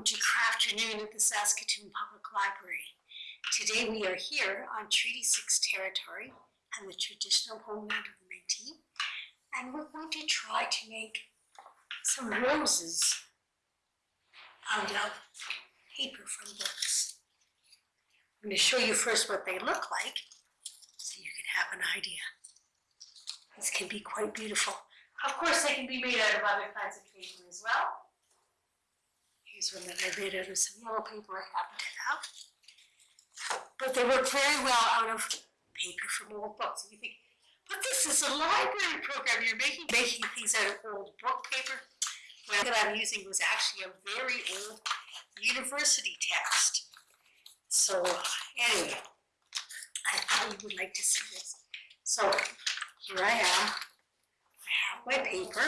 Welcome to Crafternoon at the Saskatoon Public Library. Today we are here on Treaty Six territory and the traditional homeland of the Métis. And we're going to try to make some roses out of paper from books. I'm going to show you first what they look like so you can have an idea. These can be quite beautiful. Of course, they can be made out of other kinds of paper as well. I made out of some yellow paper I happened to have. But they work very well out of paper from old books. And you think, but this is a library program. You're making making things out of old book paper. What that I'm using was actually a very old university text. So anyway, I thought you would like to see this. So here I am. I have my paper.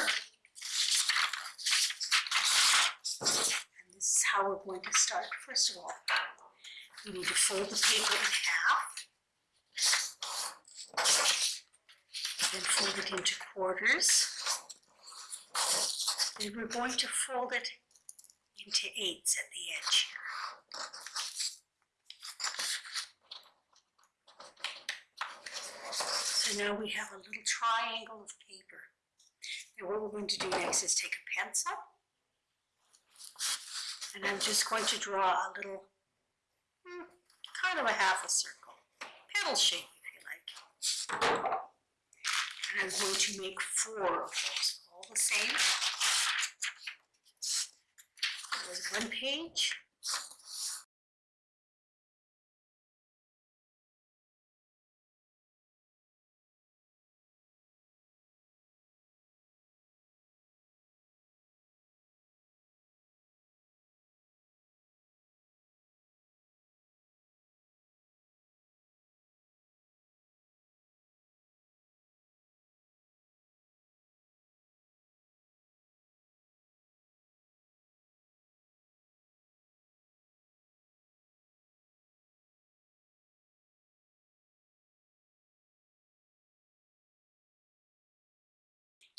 And this how we're going to start. First of all, we need to fold the paper in half. Then fold it into quarters. Then we're going to fold it into eighths at the edge. So now we have a little triangle of paper. And what we're going to do next is take a pencil. And I'm just going to draw a little, hmm, kind of a half a circle, petal shape if you like. And I'm going to make four of those, all the same. There's one page.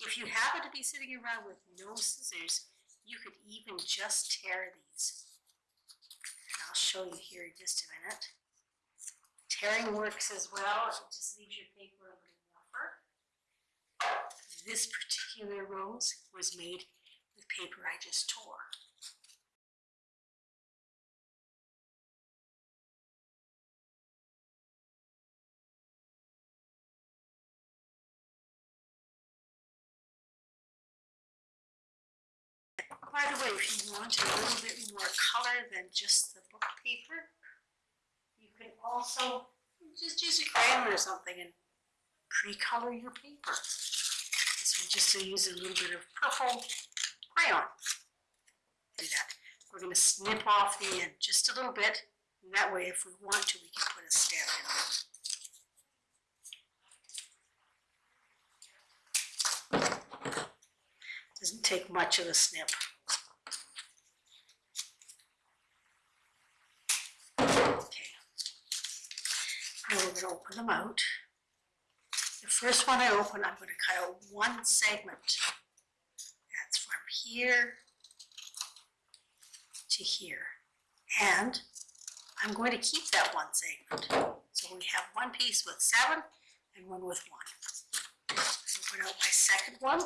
If you happen to be sitting around with no scissors, you could even just tear these. And I'll show you here in just a minute. Tearing works as well, it just leaves your paper a little rougher. This particular rose was made with paper I just tore. By the way, if you want a little bit more color than just the book paper, you can also just use a crayon or something and pre-color your paper. This one just to use a little bit of purple crayon. Do that. We're going to snip off the end just a little bit, and that way if we want to, we can put a stamp in it. Doesn't take much of a snip. Okay. Open them out. The first one I open, I'm gonna cut out one segment. That's from here to here. And I'm going to keep that one segment. So we have one piece with seven and one with one. Open out my second one.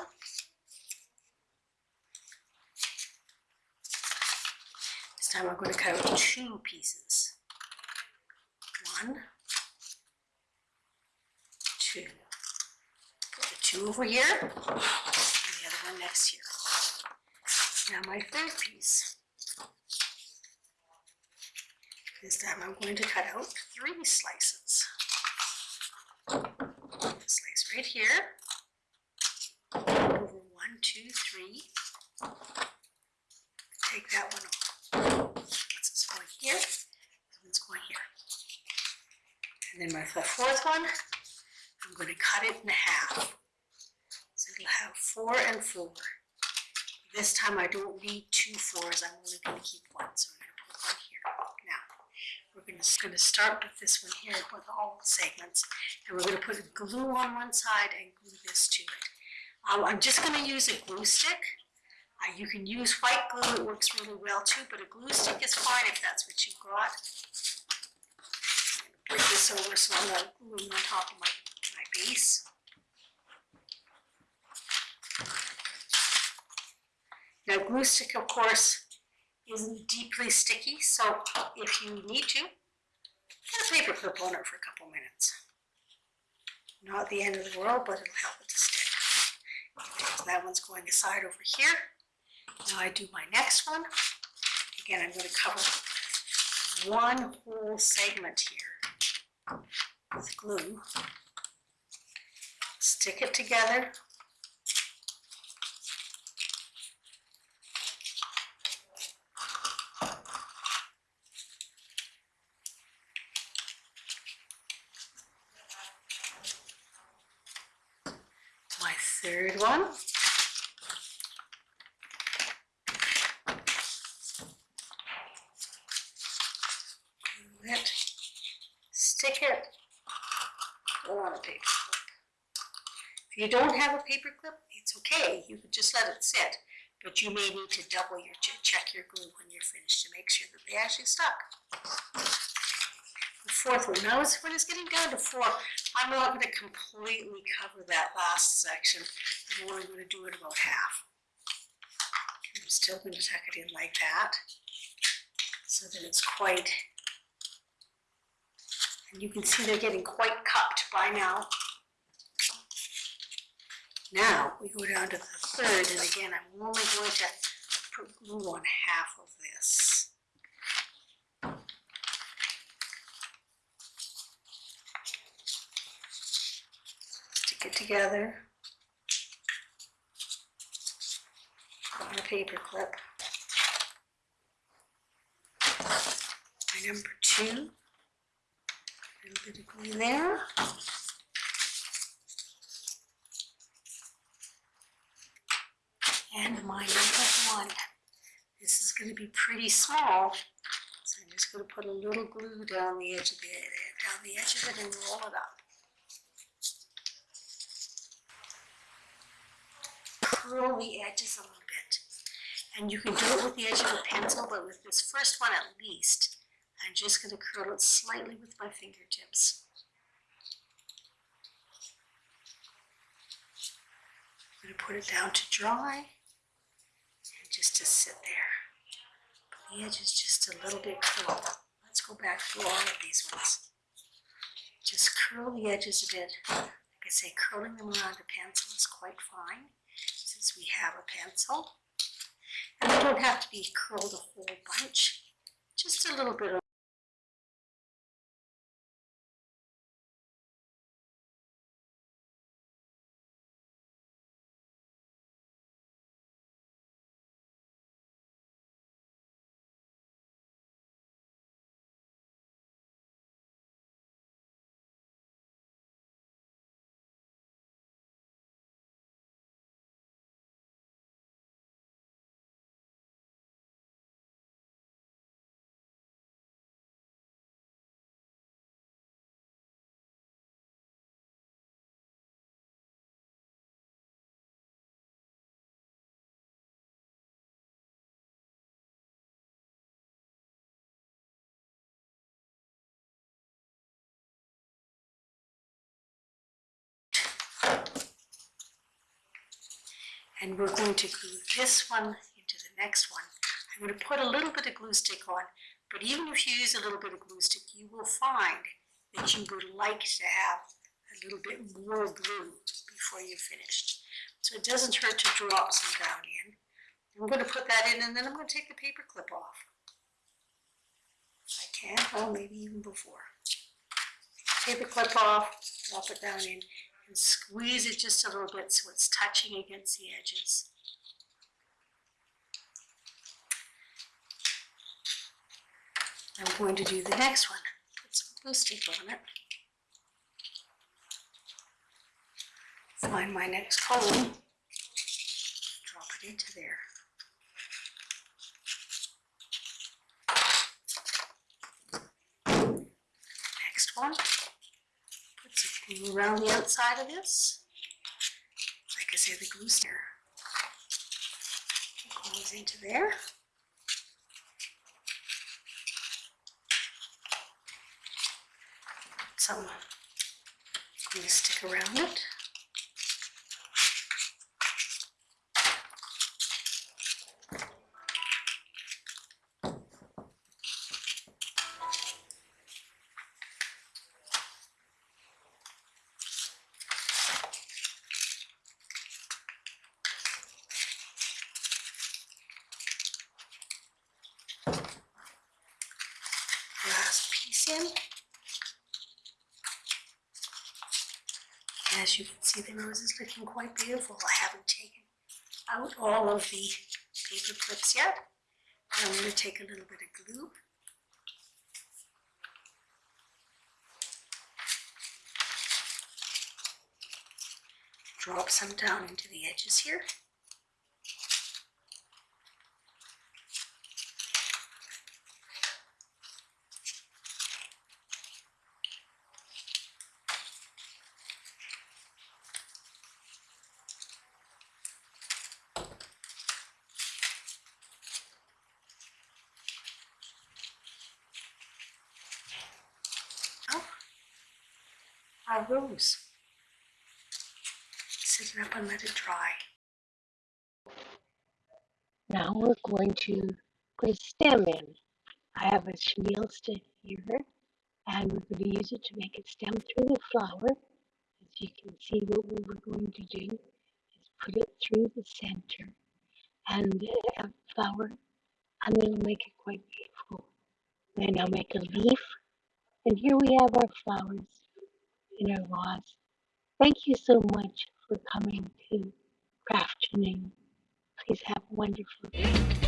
This time I'm going to cut out two pieces. One, two. Put the two over here, and the other one next here. Now my third piece. This time I'm going to cut out three slices. Slice right here. Over one, two, three. Take that one off. This is going here, this one's going here. And then my fourth one, I'm going to cut it in half. Four and four. This time I don't need two fours, I'm only going to keep one, so I'm going to put one here. Now, we're going to, going to start with this one here with all the segments, and we're going to put a glue on one side and glue this to it. Um, I'm just going to use a glue stick. Uh, you can use white glue, it works really well too, but a glue stick is fine if that's what you've got. Bring this over so I'm not gluing on top of my, my base. Now glue stick, of course, isn't deeply sticky, so if you need to, put a paper clip on it for a couple minutes. Not the end of the world, but it'll help it to stick. So that one's going aside over here. Now I do my next one. Again, I'm going to cover one whole segment here with glue. Stick it together. My third one. It, stick it, on a paper clip. If you don't have a paper clip, it's okay, you can just let it sit, but you may need to double your, che- check your glue when you're finished to make sure that they actually stuck. The fourth one, now it's- when it's getting down to four, I'm not gonna completely cover that last section, I'm only gonna do it about half. I'm still gonna tuck it in like that, so that it's quite and you can see they're getting quite cupped by now. Now, we go down to the third, and again, I'm only going to put glue on half of this. Together. On a paper clip. My number two a little bit of glue there. And my number one. This is going to be pretty small, so I'm just going to put a little glue down the edge of the down the edge of it and roll it up. Curl the edges a little bit, and you can do it with the edge of a pencil, but with this first one at least, I'm just going to curl it slightly with my fingertips. I'm going to put it down to dry and just to sit there. But the edge is just a little bit curled. Let's go back through all of these ones. Just curl the edges a bit. Like I say, curling them around a pencil is quite fine since we have a pencil. And they don't have to be curled a whole bunch, just a little bit and we're going to glue this one into the next one. I'm going to put a little bit of glue stick on, but even if you use a little bit of glue stick, you will find that you would like to have a little bit more glue before you're finished. So it doesn't hurt to drop some down in. I'm going to put that in and then I'm going to take the paper clip off. I can, or maybe even before. Take the clip off, drop it down in, and squeeze it just a little bit so it's touching against the edges. I'm going to do the next one. Put some glue stick on it. Find my next cone. Drop it into there. Next one. Around the outside of this. Like I say, the glue stick. goes into there. Some glue stick around it. As you can see, the rose is looking quite beautiful. I haven't taken out all of the paper clips yet. I'm going to take a little bit of glue. Drop some down into the edges here. Our rose. Sit it up and let it dry. Now we're going to put a stem in. I have a chenille stick here, and we're going to use it to make it stem through the flower. As you can see, what we were going to do is put it through the center and a flower, and it'll make it quite beautiful. Then I'll make a leaf, and here we have our flowers in our vase. Thank you so much for coming to Crafternoon. Please have a wonderful day.